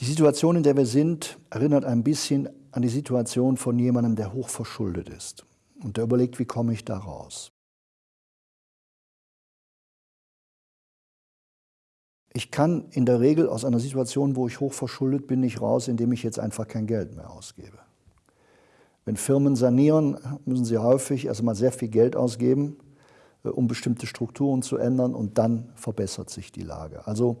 Die Situation, in der wir sind, erinnert ein bisschen an die Situation von jemandem, der hoch verschuldet ist und der überlegt, wie komme ich da raus. Ich kann in der Regel aus einer Situation, wo ich hoch verschuldet bin, nicht raus, indem ich jetzt einfach kein Geld mehr ausgebe. Wenn Firmen sanieren, müssen sie häufig erstmal sehr viel Geld ausgeben, äh, um bestimmte Strukturen zu ändern und dann verbessert sich die Lage. Also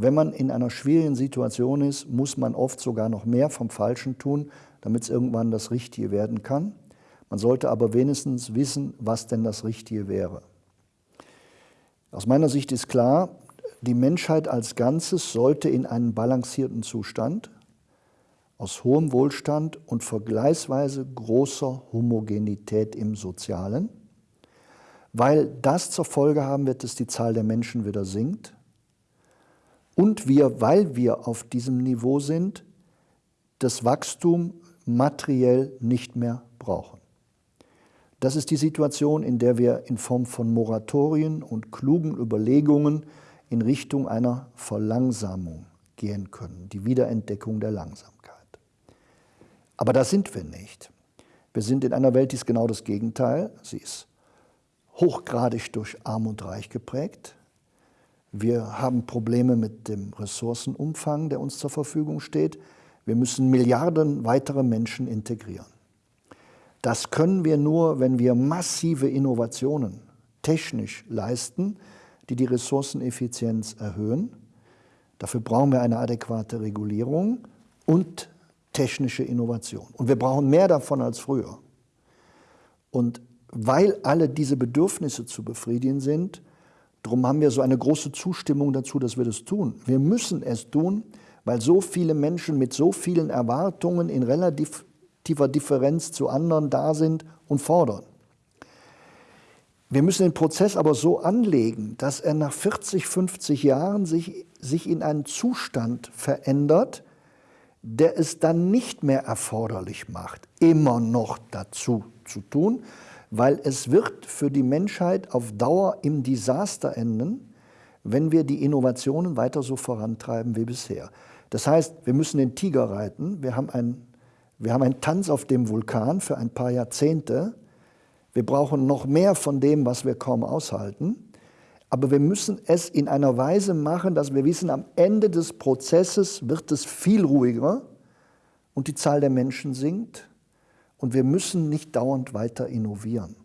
wenn man in einer schwierigen Situation ist, muss man oft sogar noch mehr vom Falschen tun, damit es irgendwann das Richtige werden kann. Man sollte aber wenigstens wissen, was denn das Richtige wäre. Aus meiner Sicht ist klar, die Menschheit als Ganzes sollte in einen balancierten Zustand aus hohem Wohlstand und vergleichsweise großer Homogenität im Sozialen, weil das zur Folge haben wird, dass die Zahl der Menschen wieder sinkt und wir, weil wir auf diesem Niveau sind, das Wachstum materiell nicht mehr brauchen. Das ist die Situation, in der wir in Form von Moratorien und klugen Überlegungen in Richtung einer Verlangsamung gehen können, die Wiederentdeckung der Langsamkeit. Aber da sind wir nicht. Wir sind in einer Welt, die ist genau das Gegenteil. Sie ist hochgradig durch Arm und Reich geprägt. Wir haben Probleme mit dem Ressourcenumfang, der uns zur Verfügung steht. Wir müssen Milliarden weitere Menschen integrieren. Das können wir nur, wenn wir massive Innovationen technisch leisten, die die Ressourceneffizienz erhöhen. Dafür brauchen wir eine adäquate Regulierung und technische Innovation. Und wir brauchen mehr davon als früher. Und weil alle diese Bedürfnisse zu befriedigen sind, darum haben wir so eine große Zustimmung dazu, dass wir das tun. Wir müssen es tun, weil so viele Menschen mit so vielen Erwartungen in relativer Differenz zu anderen da sind und fordern. Wir müssen den Prozess aber so anlegen, dass er nach 40, 50 Jahren sich, sich in einen Zustand verändert, der es dann nicht mehr erforderlich macht, immer noch dazu zu tun, weil es wird für die Menschheit auf Dauer im Desaster enden, wenn wir die Innovationen weiter so vorantreiben wie bisher. Das heißt, wir müssen den Tiger reiten, wir haben, ein, wir haben einen Tanz auf dem Vulkan für ein paar Jahrzehnte, wir brauchen noch mehr von dem, was wir kaum aushalten. Aber wir müssen es in einer Weise machen, dass wir wissen, am Ende des Prozesses wird es viel ruhiger und die Zahl der Menschen sinkt. Und wir müssen nicht dauernd weiter innovieren.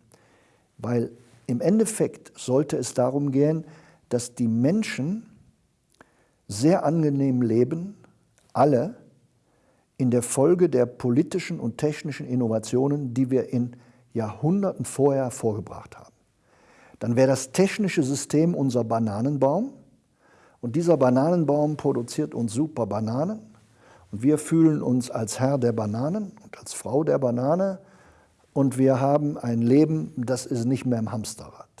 Weil im Endeffekt sollte es darum gehen, dass die Menschen sehr angenehm leben, alle, in der Folge der politischen und technischen Innovationen, die wir in Jahrhunderten vorher vorgebracht haben dann wäre das technische System unser Bananenbaum und dieser Bananenbaum produziert uns super Bananen und wir fühlen uns als Herr der Bananen und als Frau der Banane und wir haben ein Leben, das ist nicht mehr im Hamsterrad.